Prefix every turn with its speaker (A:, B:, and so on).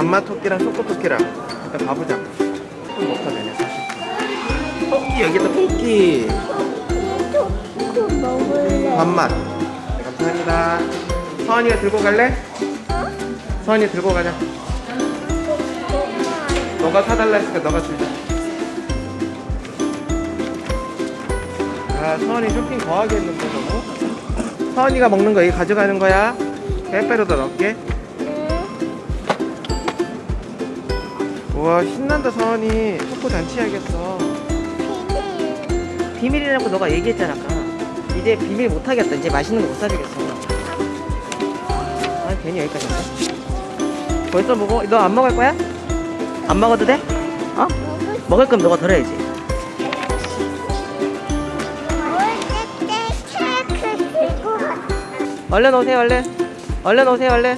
A: 단맛 토끼랑 초코 토끼랑 일단 가보자. 좀 먹다 되네 사실. 토끼 여기 있다 토끼.
B: 초코 먹을래.
A: 단맛. 네, 감사합니다. 서원이가 들고 갈래? 서원이 들고 가자. 너가 사달라 했으니까 너가 주자 아 서원이 쇼핑 거하게 했는데 너무? 서원이가 먹는 거 여기 가져가는 거야? 빼빼로도 넣을게 우와 신난다 서원이. 초코 잔치하겠어. 비밀이라고 너가 얘기했잖아 아까. 이제 비밀 못하겠다. 이제 맛있는 거 못 사주겠어. 아 괜히 여기까지 왔네. 벌써 먹어? 너 안 먹을 거야? 안 먹어도 돼? 어? 먹을 거면 너가 덜어야지. 얼른 오세요 얼른. 얼른 오세요 얼른